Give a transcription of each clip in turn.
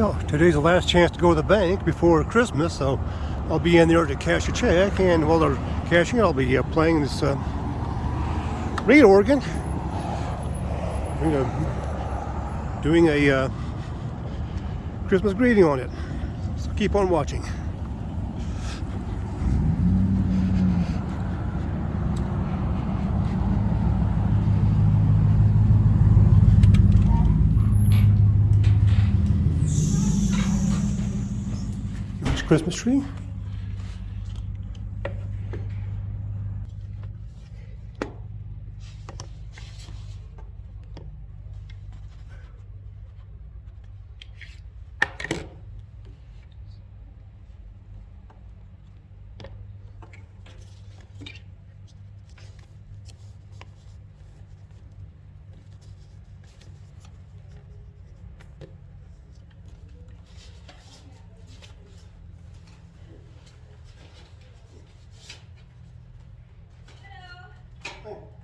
Yeah, today's the last chance to go to the bank before Christmas, so I'll be in there to cash a check, and while they're cashing, it I'll be uh, playing this uh, reed organ. You know, doing a uh, Christmas greeting on it. So keep on watching. Christmas tree. 嗯。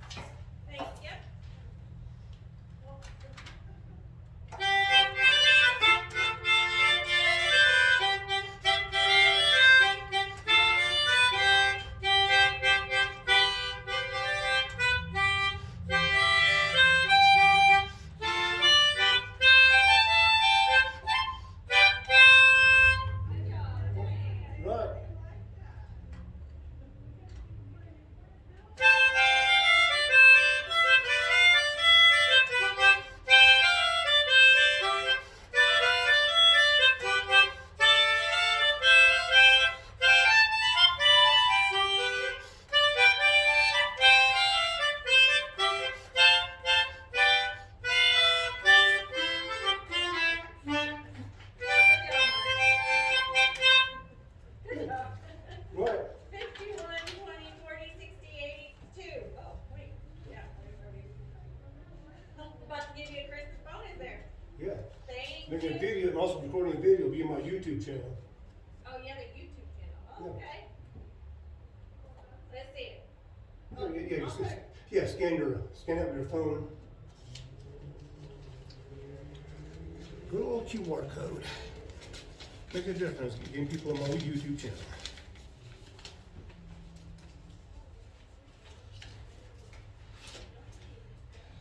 Making a video, I'm also recording a video, it'll be on my YouTube channel. Oh, yeah, the YouTube channel. Yeah. Okay. Let's see it. Yeah, yeah, yeah, just, yeah, scan your, scan with your phone. Good old QR code. Make a difference, getting people on my YouTube channel.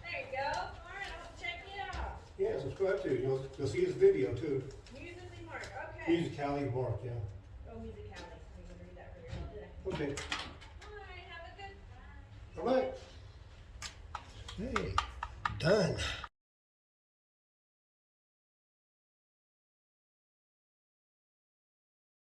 There you go. All right, I'll check it out. Yeah, subscribe to, you'll, you'll see his video too. Musically Mark. Okay. Music Cali Mark, yeah. Oh, Music Alley. I'm going to read that for you. Okay, All right, have a good time. all right. Hey, done.